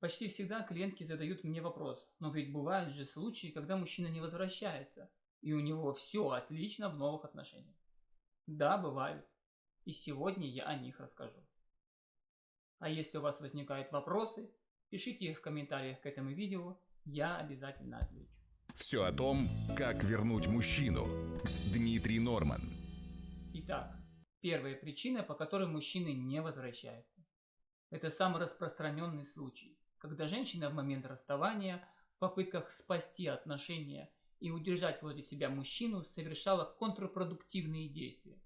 Почти всегда клиентки задают мне вопрос, но ведь бывают же случаи, когда мужчина не возвращается, и у него все отлично в новых отношениях. Да, бывают. И сегодня я о них расскажу. А если у вас возникают вопросы, пишите их в комментариях к этому видео, я обязательно отвечу. Все о том, как вернуть мужчину. Дмитрий Норман. Итак, первая причина, по которой мужчины не возвращаются. Это самый распространенный случай когда женщина в момент расставания в попытках спасти отношения и удержать возле себя мужчину совершала контрпродуктивные действия,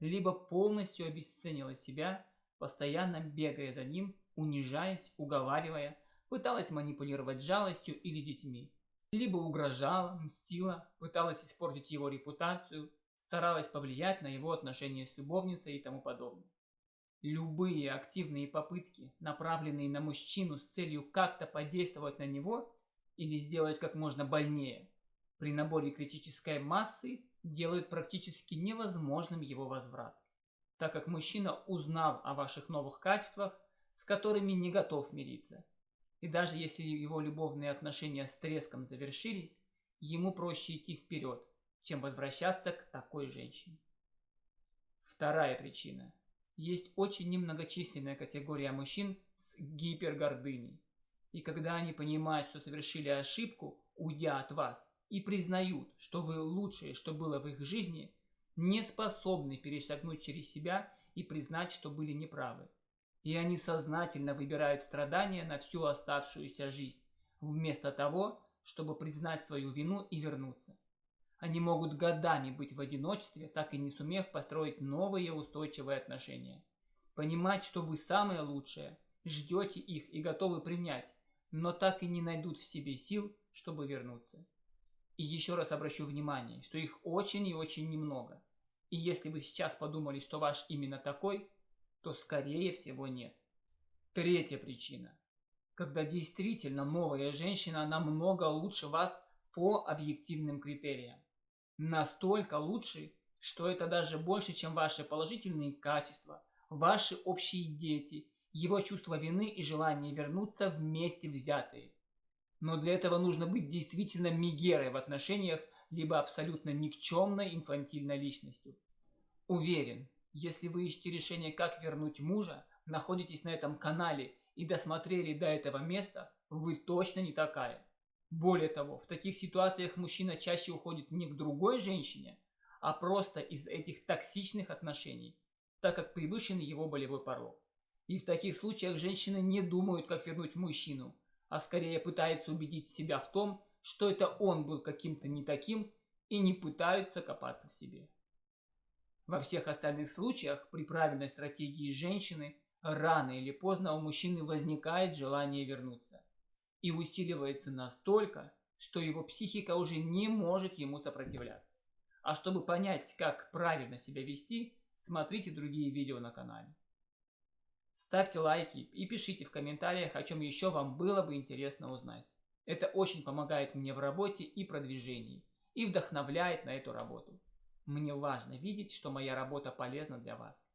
либо полностью обесценила себя, постоянно бегая за ним, унижаясь, уговаривая, пыталась манипулировать жалостью или детьми, либо угрожала, мстила, пыталась испортить его репутацию, старалась повлиять на его отношения с любовницей и тому подобное. Любые активные попытки, направленные на мужчину с целью как-то подействовать на него или сделать как можно больнее, при наборе критической массы делают практически невозможным его возврат, так как мужчина узнал о ваших новых качествах, с которыми не готов мириться. И даже если его любовные отношения с треском завершились, ему проще идти вперед, чем возвращаться к такой женщине. Вторая причина – есть очень немногочисленная категория мужчин с гипергордыней. И когда они понимают, что совершили ошибку, уйдя от вас, и признают, что вы лучшее, что было в их жизни, не способны перешагнуть через себя и признать, что были неправы. И они сознательно выбирают страдания на всю оставшуюся жизнь, вместо того, чтобы признать свою вину и вернуться. Они могут годами быть в одиночестве, так и не сумев построить новые устойчивые отношения. Понимать, что вы самое лучшее, ждете их и готовы принять, но так и не найдут в себе сил, чтобы вернуться. И еще раз обращу внимание, что их очень и очень немного. И если вы сейчас подумали, что ваш именно такой, то скорее всего нет. Третья причина. Когда действительно новая женщина намного лучше вас по объективным критериям настолько лучший, что это даже больше, чем ваши положительные качества, ваши общие дети, его чувство вины и желание вернуться вместе взятые. Но для этого нужно быть действительно мигерой в отношениях, либо абсолютно никчемной инфантильной личностью. Уверен, если вы ищете решение, как вернуть мужа, находитесь на этом канале и досмотрели до этого места, вы точно не такая. Более того, в таких ситуациях мужчина чаще уходит не к другой женщине, а просто из этих токсичных отношений, так как превышен его болевой порог. И в таких случаях женщины не думают, как вернуть мужчину, а скорее пытаются убедить себя в том, что это он был каким-то не таким, и не пытаются копаться в себе. Во всех остальных случаях при правильной стратегии женщины рано или поздно у мужчины возникает желание вернуться – и усиливается настолько, что его психика уже не может ему сопротивляться. А чтобы понять, как правильно себя вести, смотрите другие видео на канале. Ставьте лайки и пишите в комментариях, о чем еще вам было бы интересно узнать. Это очень помогает мне в работе и продвижении, и вдохновляет на эту работу. Мне важно видеть, что моя работа полезна для вас.